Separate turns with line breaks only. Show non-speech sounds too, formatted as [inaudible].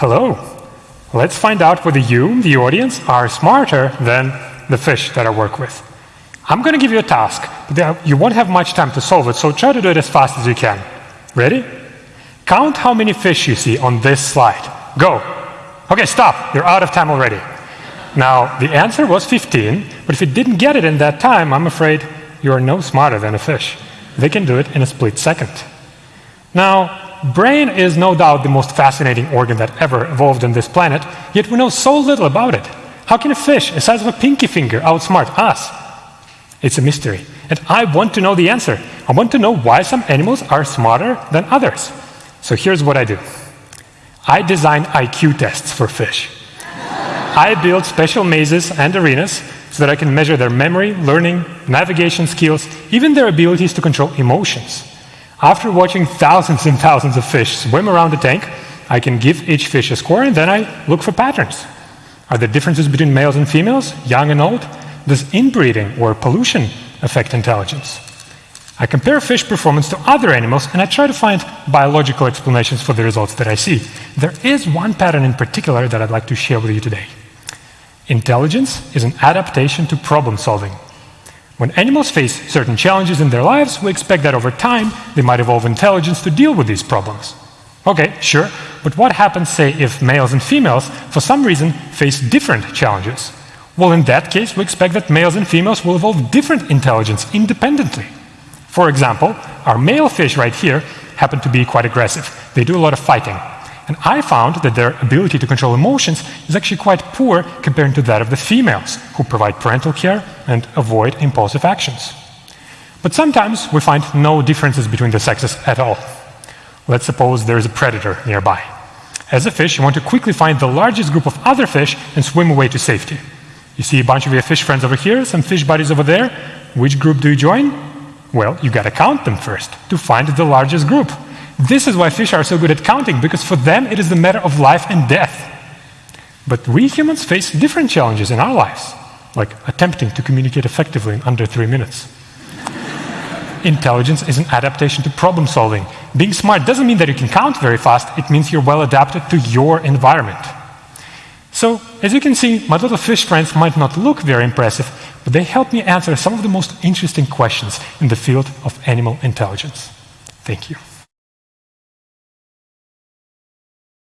Hello. Let's find out whether you, the audience, are smarter than the fish that I work with. I'm going to give you a task, but you won't have much time to solve it, so try to do it as fast as you can. Ready? Count how many fish you see on this slide. Go. Okay, stop. You're out of time already. Now, the answer was 15, but if you didn't get it in that time, I'm afraid you are no smarter than a fish. They can do it in a split second. Now, brain is no doubt the most fascinating organ that ever evolved on this planet, yet we know so little about it. How can a fish the size of a pinky finger outsmart us? It's a mystery. And I want to know the answer. I want to know why some animals are smarter than others. So here's what I do. I design IQ tests for fish. I build special mazes and arenas so that I can measure their memory, learning, navigation skills, even their abilities to control emotions. After watching thousands and thousands of fish swim around the tank, I can give each fish a score and then I look for patterns. Are there differences between males and females, young and old? Does inbreeding or pollution affect intelligence? I compare fish performance to other animals and I try to find biological explanations for the results that I see. There is one pattern in particular that I'd like to share with you today. Intelligence is an adaptation to problem solving. When animals face certain challenges in their lives, we expect that over time they might evolve intelligence to deal with these problems. Okay, sure, but what happens, say, if males and females, for some reason, face different challenges? Well, in that case, we expect that males and females will evolve different intelligence independently. For example, our male fish right here happen to be quite aggressive. They do a lot of fighting. And I found that their ability to control emotions is actually quite poor compared to that of the females, who provide parental care and avoid impulsive actions. But sometimes we find no differences between the sexes at all. Let's suppose there is a predator nearby. As a fish, you want to quickly find the largest group of other fish and swim away to safety. You see a bunch of your fish friends over here, some fish buddies over there. Which group do you join? Well, you got to count them first to find the largest group. This is why fish are so good at counting, because for them it is a matter of life and death. But we humans face different challenges in our lives, like attempting to communicate effectively in under three minutes. [laughs] Intelligence is an adaptation to problem solving. Being smart doesn't mean that you can count very fast, it means you're well adapted to your environment. So, as you can see, my little fish friends might not look very impressive, but they help me answer some of the most interesting questions in the field of animal intelligence. Thank you.